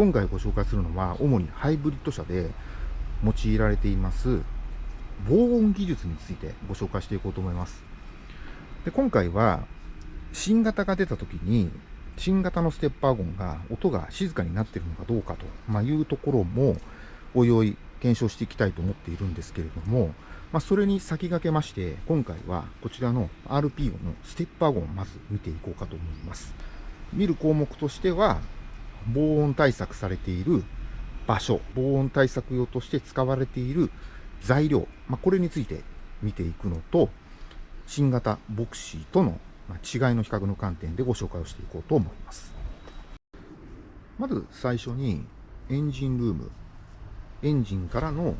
今回ご紹介するのは、主にハイブリッド車で用いられています防音技術についてご紹介していこうと思います。で今回は、新型が出た時に、新型のステッパーゴンが音が静かになっているのかどうかと、ま、いうところも、おいおい検証していきたいと思っているんですけれども、まあ、それに先駆けまして、今回はこちらの RPO のステッパーゴンをまず見ていこうかと思います。見る項目としては、防音対策されている場所、防音対策用として使われている材料、まあ、これについて見ていくのと、新型ボクシーとの違いの比較の観点でご紹介をしていこうと思います。まず最初にエンジンルーム、エンジンからの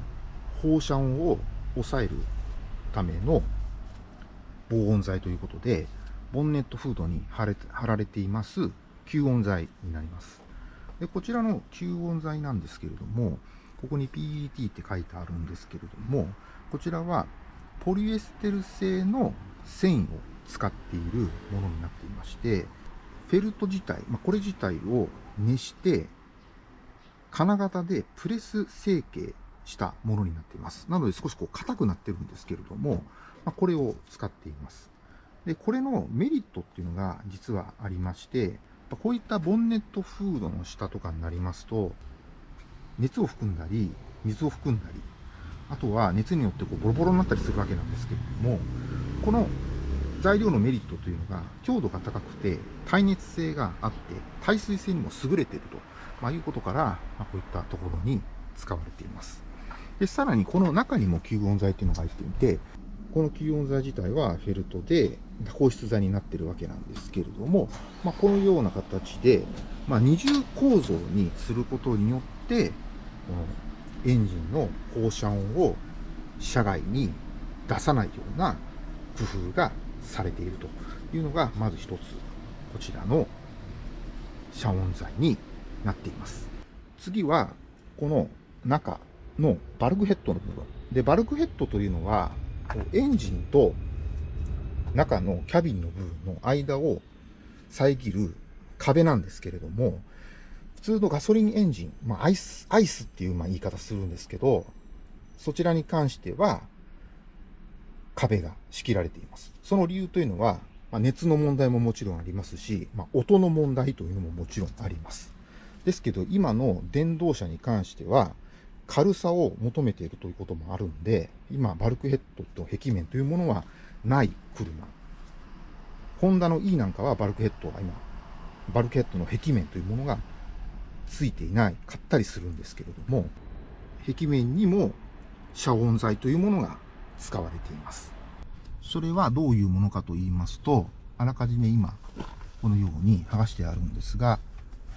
放射音を抑えるための防音材ということで、ボンネットフードに貼れ貼られています吸音材になります。でこちらの吸音材なんですけれども、ここに PET って書いてあるんですけれども、こちらはポリエステル製の繊維を使っているものになっていまして、フェルト自体、まあ、これ自体を熱して、金型でプレス成形したものになっています。なので少しこう硬くなってるんですけれども、まあ、これを使っています。で、これのメリットっていうのが実はありまして、こういったボンネットフードの下とかになりますと、熱を含んだり、水を含んだり、あとは熱によってこうボロボロになったりするわけなんですけれども、この材料のメリットというのが強度が高くて耐熱性があって耐水性にも優れていると、まあ、いうことから、まあ、こういったところに使われています。で、さらにこの中にも吸音材っていうのが入っていて、この吸音材自体はフェルトで放出材になってるわけなんですけれども、まあ、このような形で、まあ、二重構造にすることによって、このエンジンの放射音を車外に出さないような工夫がされているというのが、まず一つ、こちらの遮音材になっています。次は、この中のバルクヘッドの部分。で、バルクヘッドというのは、エンジンと中のキャビンの部分の間を遮る壁なんですけれども、普通のガソリンエンジン、まあ、アイス、アイスっていうまあ言い方するんですけど、そちらに関しては、壁が仕切られています。その理由というのは、まあ、熱の問題ももちろんありますし、まあ、音の問題というのももちろんあります。ですけど、今の電動車に関しては、軽さを求めているということもあるんで、今、バルクヘッドと壁面というものはない車。ホンダの E なんかはバルクヘッドは今、バルクヘッドの壁面というものがついていない、買ったりするんですけれども、壁面にも遮音材というものが使われています。それはどういうものかと言いますと、あらかじめ今、このように剥がしてあるんですが、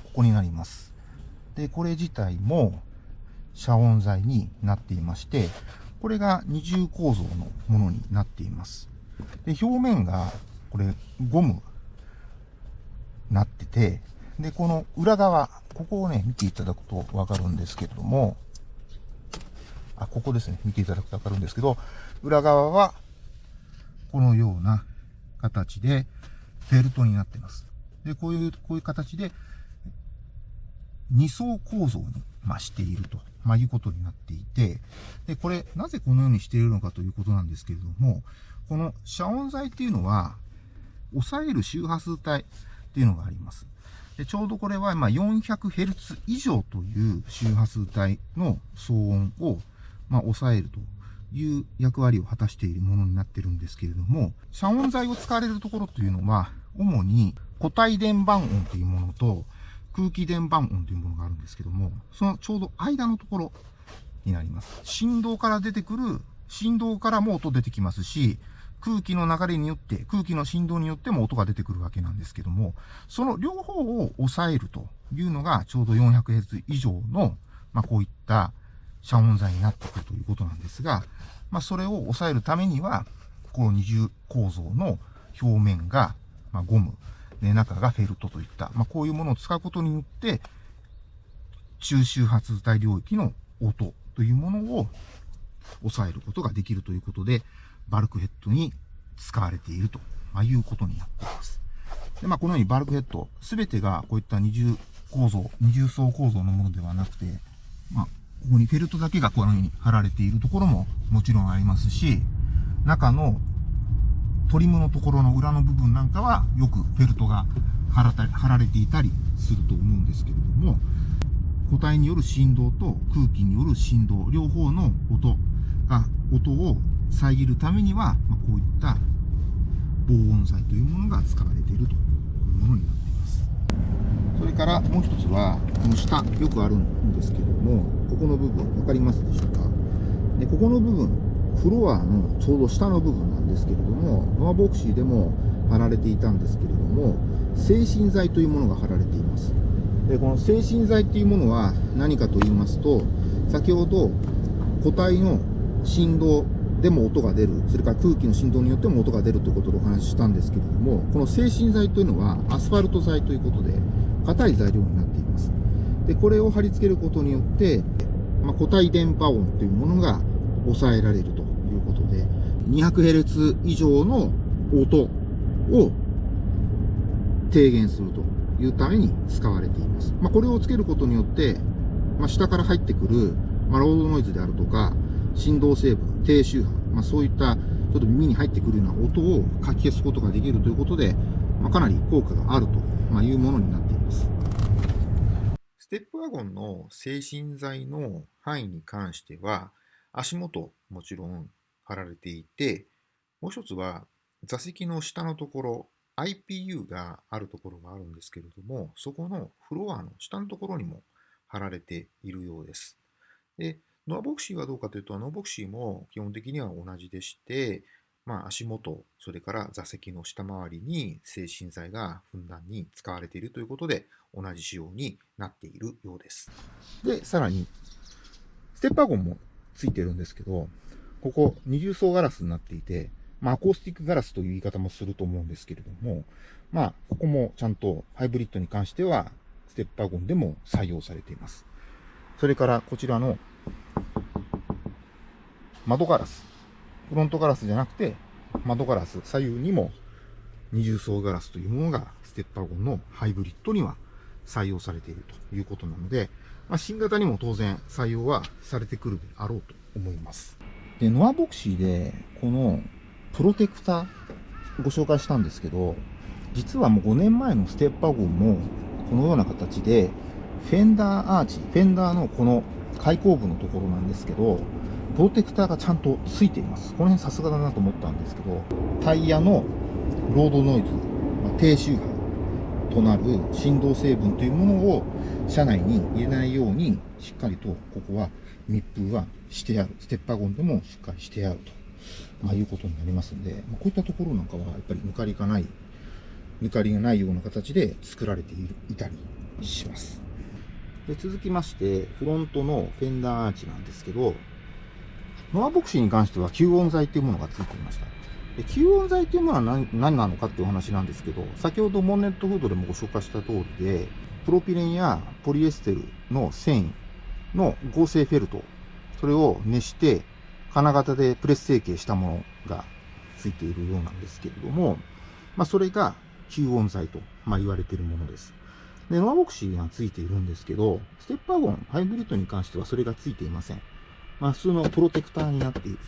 ここになります。で、これ自体も遮音材になっていまして、これが二重構造のものになっています。で、表面が、これ、ゴム、なってて、で、この裏側、ここをね、見ていただくとわかるんですけれども、あ、ここですね。見ていただくとわかるんですけど、裏側は、このような形で、フェルトになってます。で、こういう、こういう形で、二層構造に、ましていると、まあ、いうことになっていて、で、これ、なぜこのようにしているのかということなんですけれども、この遮音材っていうのは、抑える周波数帯っていうのがあります。でちょうどこれは、ま 400Hz 以上という周波数帯の騒音を、ま抑えるという役割を果たしているものになってるんですけれども、遮音材を使われるところというのは、主に固体電板音というものと、空気電板音というものがあるんですけども、そのちょうど間のところになります。振動から出てくる、振動からも音出てきますし、空気の流れによって、空気の振動によっても音が出てくるわけなんですけども、その両方を抑えるというのがちょうど 400Hz 以上の、まあ、こういった遮音材になってくるということなんですが、まあ、それを抑えるためには、この二重構造の表面が、まあ、ゴム、で、中がフェルトといった、まあ、こういうものを使うことによって、中周波数帯領域の音というものを抑えることができるということで、バルクヘッドに使われているということになっています。で、まあ、このようにバルクヘッド、すべてがこういった二重構造、二重層構造のものではなくて、まあ、ここにフェルトだけがこのように貼られているところももちろんありますし、中のトリムのところの裏の部分なんかはよくフェルトが貼ら貼られていたりすると思うんですけれども、固体による振動と空気による振動、両方の音が、音を遮るためには、ま、こういった防音材というものが使われているというものになっています。それからもう一つは、この下、よくあるんですけども、ここの部分、わかりますでしょうか？で、ここの部分、フロアのちょうど下の部分なんですですけれども、ノアボクシーでも貼られていたんですけれども、精神剤というものが貼られています。で、この精神剤っていうものは何かと言いますと、先ほど固体の振動でも音が出る、それから空気の振動によっても音が出るということでお話ししたんですけれども、この精神剤というのはアスファルト剤ということで、硬い材料になっています。で、これを貼り付けることによって、まあ、固体電波音というものが抑えられるとということで、200Hz 以上の音を低減するというために使われています。まあ、これをつけることによって、まあ、下から入ってくる、まあ、ロードノイズであるとか、振動成分、低周波、まあ、そういったちょっと耳に入ってくるような音をかき消すことができるということで、まあ、かなり効果があるというものになっています。ステップワゴンの精神剤の範囲に関しては、足元もちろん貼られていて、もう一つは座席の下のところ、IPU があるところがあるんですけれども、そこのフロアの下のところにも貼られているようです。で、ノアボクシーはどうかというと、ノアボクシーも基本的には同じでして、まあ、足元、それから座席の下回りに精神剤がふんだんに使われているということで、同じ仕様になっているようです。で、さらに、ステッパーゴンもついてるんですけど、ここ二重層ガラスになっていて、まあ、アコースティックガラスという言い方もすると思うんですけれども、まあ、ここもちゃんとハイブリッドに関しては、ステッパーゴンでも採用されています。それからこちらの窓ガラス。フロントガラスじゃなくて、窓ガラス、左右にも二重層ガラスというものがステッパーゴンのハイブリッドには採用されているということなので、まあ、新型にも当然採用はされてくるであろうと思います。で、ノアボクシーで、このプロテクターご紹介したんですけど、実はもう5年前のステッパーゴンもこのような形で、フェンダーアーチ、フェンダーのこの開口部のところなんですけど、プロテクターがちゃんとついています。この辺さすがだなと思ったんですけど、タイヤのロードノイズ、ま、低周波となる振動成分というものを車内に入れないように、しっかりとここは密封はしてある。ステッパーゴンでもしっかりしてあると、まあ、いうことになりますんで、まあ、こういったところなんかはやっぱり抜かりがない、抜かりがないような形で作られているいたりします。で続きまして、フロントのフェンダーアーチなんですけど、ノアボクシーに関しては吸音材っていうものがついていました。で吸音材っていうものは何何なのかっていうお話なんですけど、先ほどモンネットフードでもご紹介した通りで、プロピレンやポリエステルの繊維の合成フェルト、それを熱して、金型でプレス成形したものがついているようなんですけれども、まあ、それが吸音材と、まあ、言われているものです。で、ノアボクシーがついているんですけど、ステッパーゴン、ハイブリッドに関してはそれがついていません。まあ、普通のプロテクターになっている。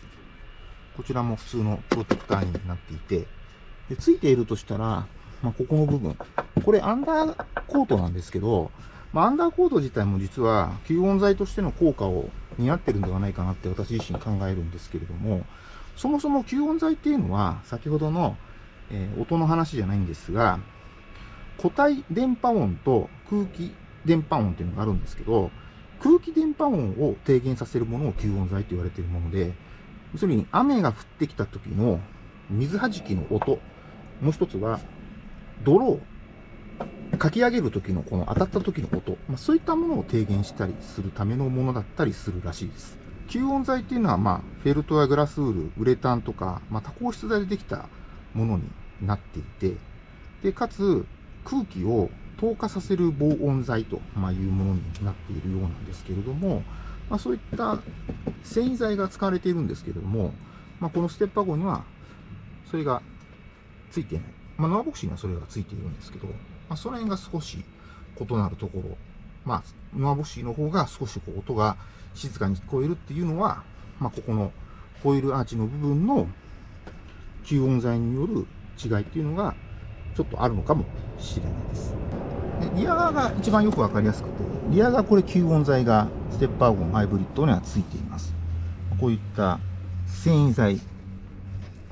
こちらも普通のプロテクターになっていて、で、ついているとしたら、まあ、ここの部分。これアンダーコートなんですけど、まあ、アンダーコート自体も実は吸音材としての効果を担ってるんではないかなって私自身考えるんですけれども、そもそも吸音材っていうのは、先ほどの、えー、音の話じゃないんですが、固体電波音と空気電波音っていうのがあるんですけど、空気電波音を低減させるものを吸音材と言われているもので、要するに雨が降ってきた時の水弾きの音、もう一つは泥をかき上げる時のこの当たった時の音、まあ、そういったものを低減したりするためのものだったりするらしいです。吸音材っていうのは、まあ、フェルトやグラスウール、ウレタンとか、まあ、多孔質材でできたものになっていて、で、かつ、空気を透過させる防音材というものになっているようなんですけれども、まあ、そういった繊維材が使われているんですけれども、まあ、このステッパー号にはそれがついていない。まあ、ノアボクシーにはそれがついているんですけど、まあ、その辺が少し異なるところ、まあ、ノアボシーの方が少しこう音が静かに聞こえるっていうのは、まあ、ここのコイールアーチの部分の吸音材による違いっていうのがちょっとあるのかもしれないです。でリア側が一番よくわかりやすくて、リア側これ吸音材がステッパーゴンハイブリッドにはついています。こういった繊維材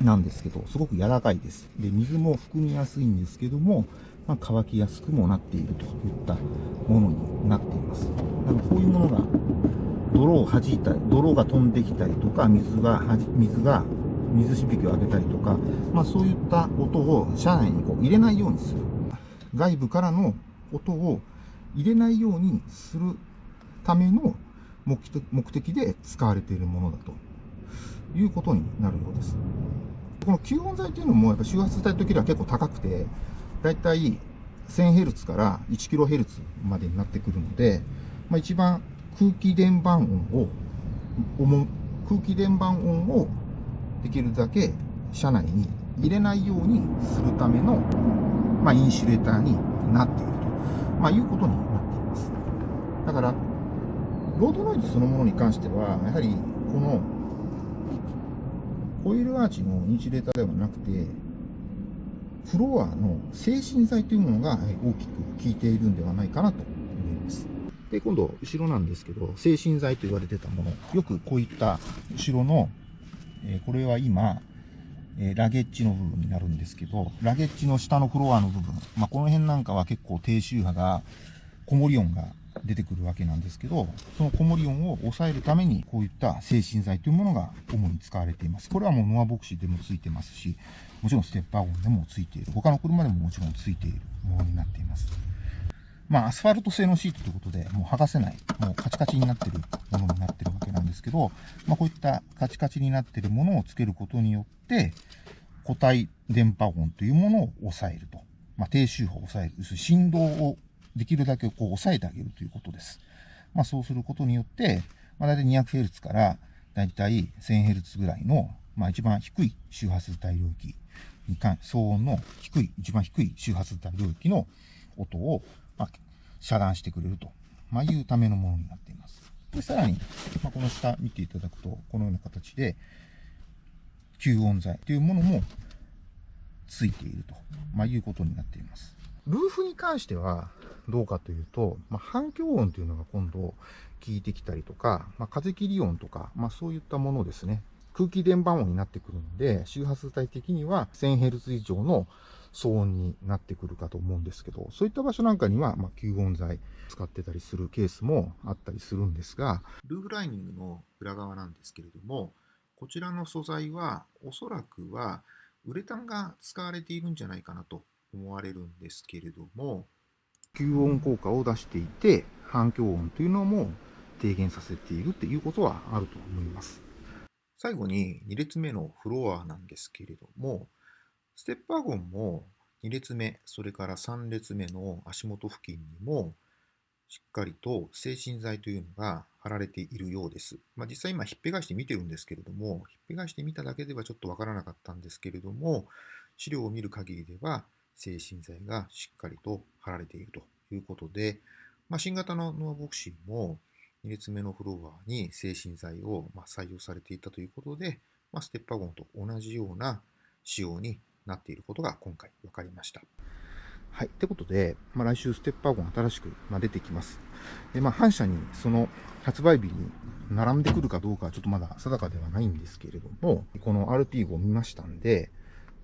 なんですけど、すごく柔らかいです。で、水も含みやすいんですけども、まあ、乾きやすくもなっているといったものになっています。なので、こういうものが、泥を弾いたり、泥が飛んできたりとか、水が、水が、水しぶきを上げたりとか、まあ、そういった音を車内にこう入れないようにする。外部からの音を入れないようにするための目的で使われているものだということになるようです。この吸音材というのもやっぱ周波数帯の時は結構高くて、だいたい 1000Hz から 1kHz までになってくるので、まあ、一番空気伝板音を、空気伝板音をできるだけ車内に入れないようにするための、まあ、インシュレーターになっていると、まあ、いうことになっています。だから、ロードノイズそのものに関しては、やはりこのコイルアーチのインシュレーターではなくて、フロアの精神剤というものが大きく効いているんではないかなと思います。で、今度、後ろなんですけど、精神剤と言われてたもの、よくこういった後ろの、えこれは今、えラゲッジの部分になるんですけど、ラゲッジの下のフロアの部分、まあ、この辺なんかは結構低周波が、子守音が出てくるわけなんですけど、その子守音を抑えるために、こういった精神剤というものが主に使われています。これはもうノアボクシーでもついてますし、もちろんステッパー音でもついている。他の車でももちろんついているものになっています。まあ、アスファルト製のシートということで、もう剥がせない、もうカチカチになってるものになってるわけなんですけど、まあ、こういったカチカチになってるものをつけることによって、固体電波音というものを抑えると。まあ、低周波を抑える。振動をできるだけこう抑えてあげるということです。まあ、そうすることによって、まあ、大体 200Hz からだいたい 1000Hz ぐらいの、まあ、一番低い周波数帯領域に関、騒音の低い、一番低い周波数帯領域の音を、まあ、遮断してくれると、まあ、いうためのものになっています。で、さらに、まあ、この下見ていただくと、このような形で、吸音材というものもついていると、まあ、いうことになっています。ルーフに関してはどうかというと、まあ、反響音というのが今度効いてきたりとか、まあ、風切り音とか、まあ、そういったものですね。空気伝板音になってくるので、周波数帯的には 1000Hz 以上の騒音になってくるかと思うんですけど、そういった場所なんかには、まあ、吸音材使ってたりするケースもあったりするんですが、ルーフライニングの裏側なんですけれども、こちらの素材はおそらくはウレタンが使われているんじゃないかなと思われるんですけれども、吸音効果を出していて、反響音というのも低減させているということはあると思います。最後に2列目のフロアなんですけれども、ステッパーゴンも2列目、それから3列目の足元付近にもしっかりと精神剤というのが貼られているようです。まあ、実際今ひっぺがして見てるんですけれども、ひっぺがしてみただけではちょっとわからなかったんですけれども、資料を見る限りでは精神剤がしっかりと貼られているということで、まあ、新型のノアボクシーも2列目のフロアに精神剤をま採用されていたということで、まあ、ステッパーゴンと同じような仕様になっていることが今回分かりました。はい。ってことで、まあ、来週ステッパーゴン新しく、ま出てきます。で、まあ、反社にその発売日に並んでくるかどうかはちょっとまだ定かではないんですけれども、この RP5 を見ましたんで、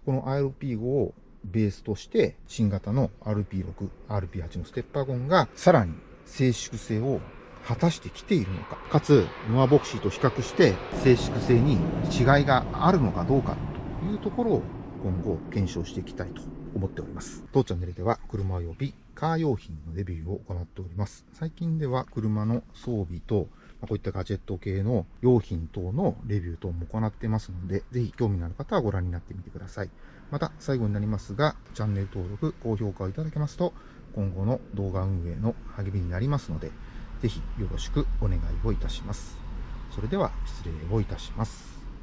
この RP5 をベースとして新型の RP6、RP8 のステッパーゴンがさらに静粛性を果たしてきているのか、かつノアボクシーと比較して静粛性に違いがあるのかどうかというところを今後検証していきたいと思っております。当チャンネルでは車及びカー用品のレビューを行っております。最近では車の装備とこういったガジェット系の用品等のレビュー等も行ってますので、ぜひ興味のある方はご覧になってみてください。また、最後になりますが、チャンネル登録、高評価をいただけますと、今後の動画運営の励みになりますので、ぜひよろしくお願いをいたします。それでは失礼をいたします。